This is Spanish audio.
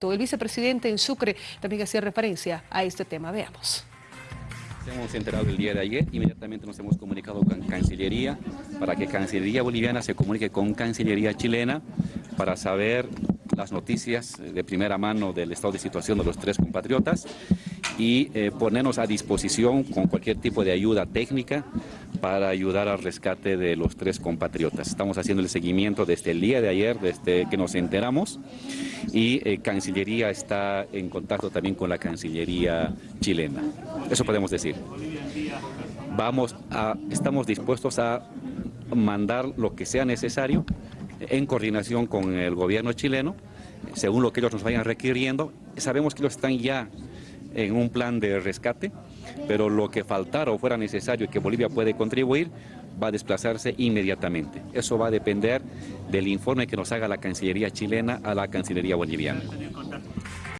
El vicepresidente en Sucre también hacía referencia a este tema. Veamos. Hemos enterado el día de ayer, inmediatamente nos hemos comunicado con Cancillería para que Cancillería boliviana se comunique con Cancillería chilena para saber las noticias de primera mano del estado de situación de los tres compatriotas y eh, ponernos a disposición con cualquier tipo de ayuda técnica para ayudar al rescate de los tres compatriotas. Estamos haciendo el seguimiento desde el día de ayer, desde que nos enteramos, y eh, Cancillería está en contacto también con la Cancillería chilena. Eso podemos decir. Vamos a, estamos dispuestos a mandar lo que sea necesario en coordinación con el gobierno chileno, según lo que ellos nos vayan requiriendo. Sabemos que ellos están ya en un plan de rescate, pero lo que faltara o fuera necesario y que Bolivia puede contribuir va a desplazarse inmediatamente. Eso va a depender del informe que nos haga la Cancillería chilena a la Cancillería boliviana.